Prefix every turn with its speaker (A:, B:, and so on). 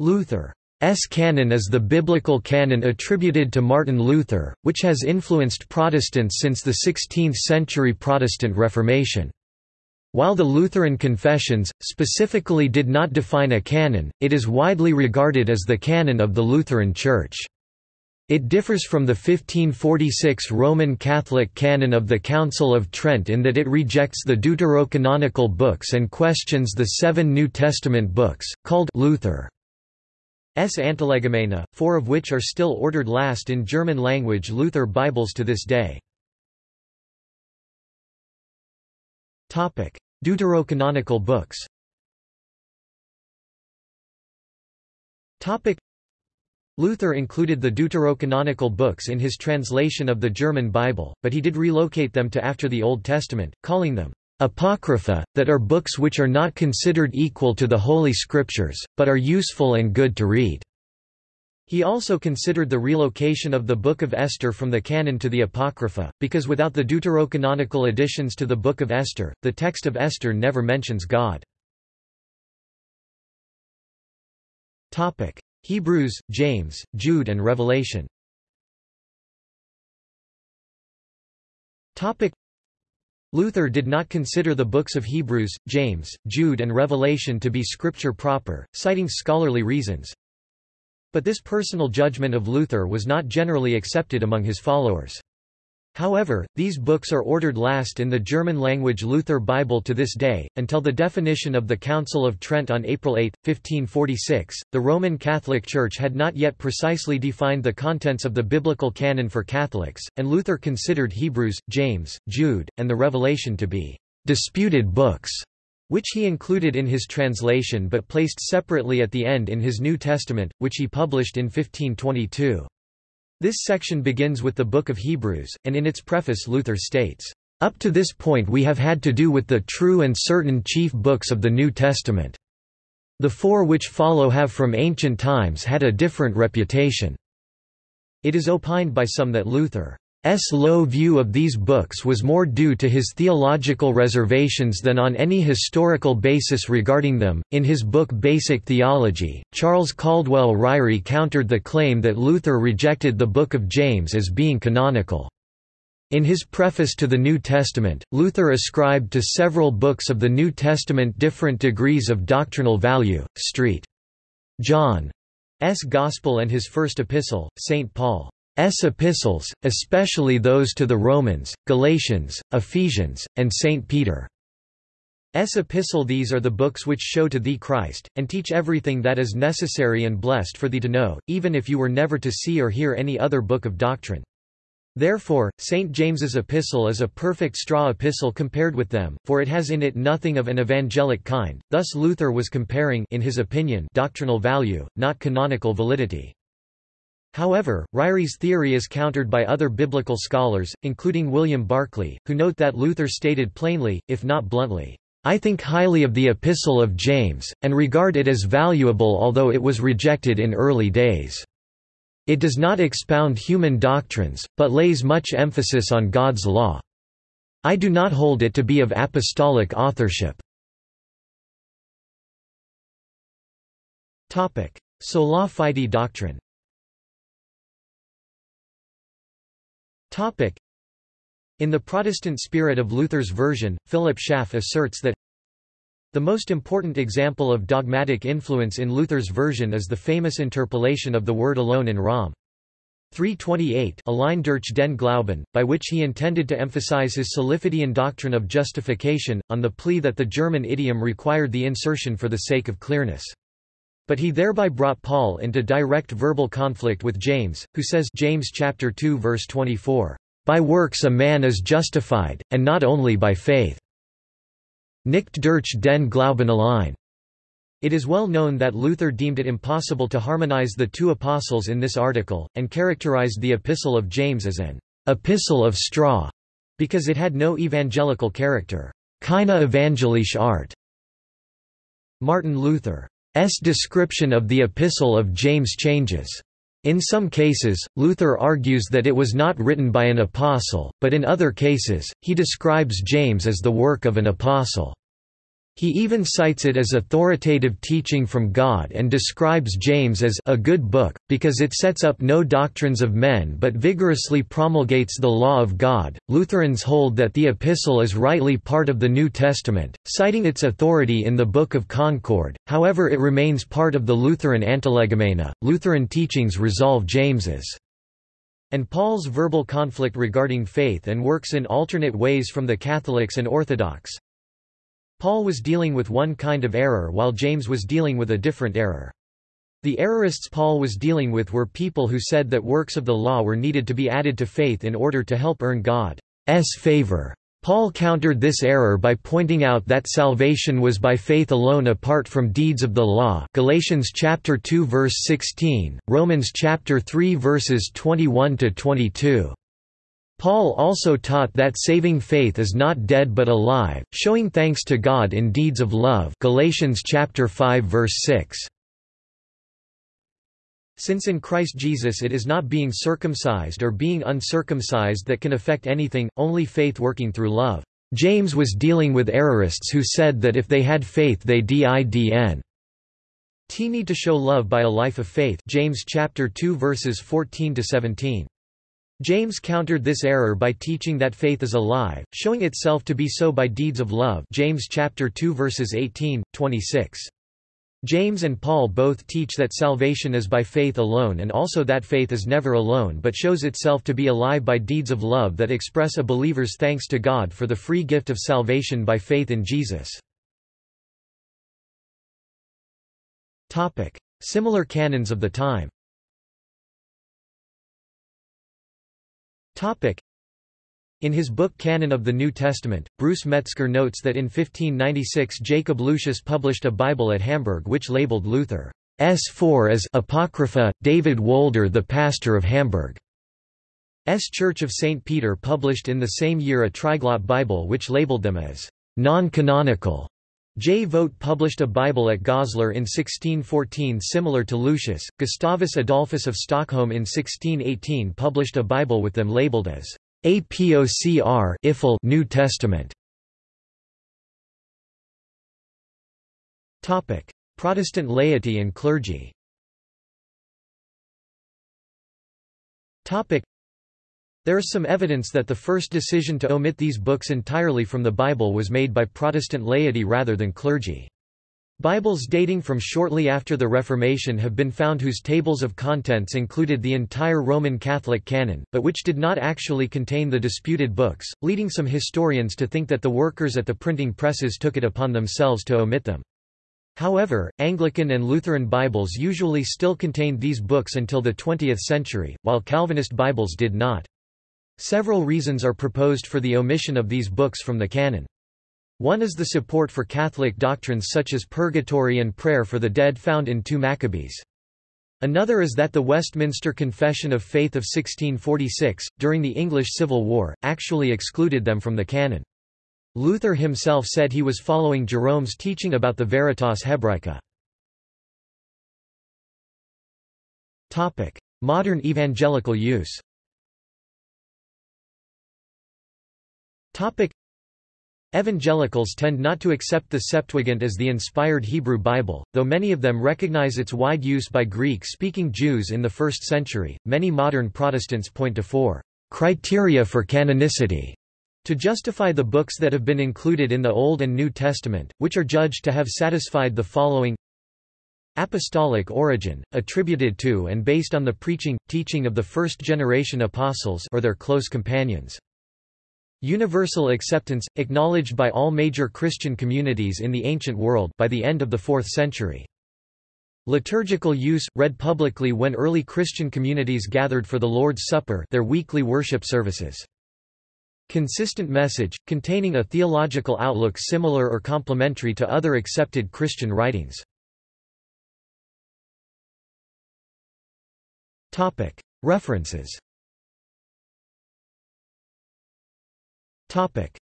A: Luther's canon is the biblical canon attributed to Martin Luther, which has influenced Protestants since the 16th-century Protestant Reformation. While the Lutheran confessions, specifically did not define a canon, it is widely regarded as the canon of the Lutheran Church. It differs from the 1546 Roman Catholic canon of the Council of Trent in that it rejects the deuterocanonical books and questions the seven New Testament books, called Luther's Antilegomena, four of which are still ordered last in German-language Luther Bibles to this day. Deuterocanonical books. Luther included the deuterocanonical books in his translation of the German Bible, but he did relocate them to after the Old Testament, calling them Apocrypha, that are books which are not considered equal to the Holy Scriptures, but are useful and good to read. He also considered the relocation of the Book of Esther from the canon to the Apocrypha, because without the deuterocanonical additions to the Book of Esther, the text of Esther never mentions God. Hebrews, James, Jude and Revelation Luther did not consider the books of Hebrews, James, Jude and Revelation to be scripture proper, citing scholarly reasons, but this personal judgment of Luther was not generally accepted among his followers. However, these books are ordered last in the German-language Luther Bible to this day. Until the definition of the Council of Trent on April 8, 1546, the Roman Catholic Church had not yet precisely defined the contents of the biblical canon for Catholics, and Luther considered Hebrews, James, Jude, and the Revelation to be disputed books which he included in his translation but placed separately at the end in his New Testament, which he published in 1522. This section begins with the Book of Hebrews, and in its preface Luther states, "...up to this point we have had to do with the true and certain chief books of the New Testament. The four which follow have from ancient times had a different reputation." It is opined by some that Luther. Low view of these books was more due to his theological reservations than on any historical basis regarding them. In his book Basic Theology, Charles Caldwell Ryrie countered the claim that Luther rejected the Book of James as being canonical. In his preface to the New Testament, Luther ascribed to several books of the New Testament different degrees of doctrinal value. St. John's Gospel and his first epistle, St. Paul. S epistles, especially those to the Romans, Galatians, Ephesians, and St. Peter. S epistle These are the books which show to thee Christ, and teach everything that is necessary and blessed for thee to know, even if you were never to see or hear any other book of doctrine. Therefore, St. James's epistle is a perfect straw epistle compared with them, for it has in it nothing of an evangelic kind, thus Luther was comparing in his opinion doctrinal value, not canonical validity. However, Ryrie's theory is countered by other biblical scholars, including William Barclay, who note that Luther stated plainly, if not bluntly, I think highly of the Epistle of James, and regard it as valuable although it was rejected in early days. It does not expound human doctrines, but lays much emphasis on God's law. I do not hold it to be of apostolic authorship. Sola fide doctrine In the Protestant spirit of Luther's version, Philip Schaff asserts that the most important example of dogmatic influence in Luther's version is the famous interpolation of the word alone in Rom. 328 Allein durch den Glauben, by which he intended to emphasize his Solifidian doctrine of justification, on the plea that the German idiom required the insertion for the sake of clearness. But he thereby brought Paul into direct verbal conflict with James, who says James chapter 2 verse 24, "By works a man is justified, and not only by faith." Nicht durch den Glauben allein. It is well known that Luther deemed it impossible to harmonize the two apostles in this article, and characterized the Epistle of James as an epistle of straw, because it had no evangelical character. Keine evangelische Art. Martin Luther description of the Epistle of James changes. In some cases, Luther argues that it was not written by an apostle, but in other cases, he describes James as the work of an apostle. He even cites it as authoritative teaching from God and describes James as a good book, because it sets up no doctrines of men but vigorously promulgates the law of God. Lutherans hold that the epistle is rightly part of the New Testament, citing its authority in the Book of Concord, however, it remains part of the Lutheran Antilegomena. Lutheran teachings resolve James's and Paul's verbal conflict regarding faith and works in alternate ways from the Catholics and Orthodox. Paul was dealing with one kind of error while James was dealing with a different error. The errorists Paul was dealing with were people who said that works of the law were needed to be added to faith in order to help earn God's favor. Paul countered this error by pointing out that salvation was by faith alone apart from deeds of the law Galatians chapter 2 verse 16, Romans chapter 3 verses 21 to 22. Paul also taught that saving faith is not dead but alive, showing thanks to God in deeds of love Galatians chapter 5 verse 6. Since in Christ Jesus it is not being circumcised or being uncircumcised that can affect anything, only faith working through love. James was dealing with errorists who said that if they had faith they didn't need to show love by a life of faith James chapter 2 verses 14 to 17. James countered this error by teaching that faith is alive, showing itself to be so by deeds of love James chapter 2 verses 18, 26. James and Paul both teach that salvation is by faith alone and also that faith is never alone but shows itself to be alive by deeds of love that express a believer's thanks to God for the free gift of salvation by faith in Jesus. Similar canons of the time In his book Canon of the New Testament, Bruce Metzger notes that in 1596 Jacob Lucius published a Bible at Hamburg which labeled Luther's four as Apocrypha, David Wolder the pastor of Hamburg's Church of St. Peter published in the same year a Triglot Bible which labeled them as non-canonical. J. Vogt published a Bible at Goslar in 1614 similar to Lucius. Gustavus Adolphus of Stockholm in 1618 published a Bible with them labeled as APOCR New Testament. Topic: Protestant laity and clergy. Topic: There is some evidence that the first decision to omit these books entirely from the Bible was made by Protestant laity rather than clergy. Bibles dating from shortly after the Reformation have been found whose tables of contents included the entire Roman Catholic canon, but which did not actually contain the disputed books, leading some historians to think that the workers at the printing presses took it upon themselves to omit them. However, Anglican and Lutheran Bibles usually still contained these books until the 20th century, while Calvinist Bibles did not. Several reasons are proposed for the omission of these books from the canon. One is the support for Catholic doctrines such as purgatory and prayer for the dead found in 2 Maccabees. Another is that the Westminster Confession of Faith of 1646, during the English Civil War, actually excluded them from the canon. Luther himself said he was following Jerome's teaching about the Veritas Hebraica. Modern evangelical use Evangelicals tend not to accept the Septuagint as the inspired Hebrew Bible, though many of them recognize its wide use by Greek-speaking Jews in the first century. Many modern Protestants point to four criteria for canonicity to justify the books that have been included in the Old and New Testament, which are judged to have satisfied the following Apostolic origin, attributed to and based on the preaching, teaching of the first-generation apostles or their close companions. Universal acceptance, acknowledged by all major Christian communities in the ancient world by the end of the 4th century. Liturgical use, read publicly when early Christian communities gathered for the Lord's Supper their weekly worship services. Consistent message, containing a theological outlook similar or complementary to other accepted Christian writings. References Topic: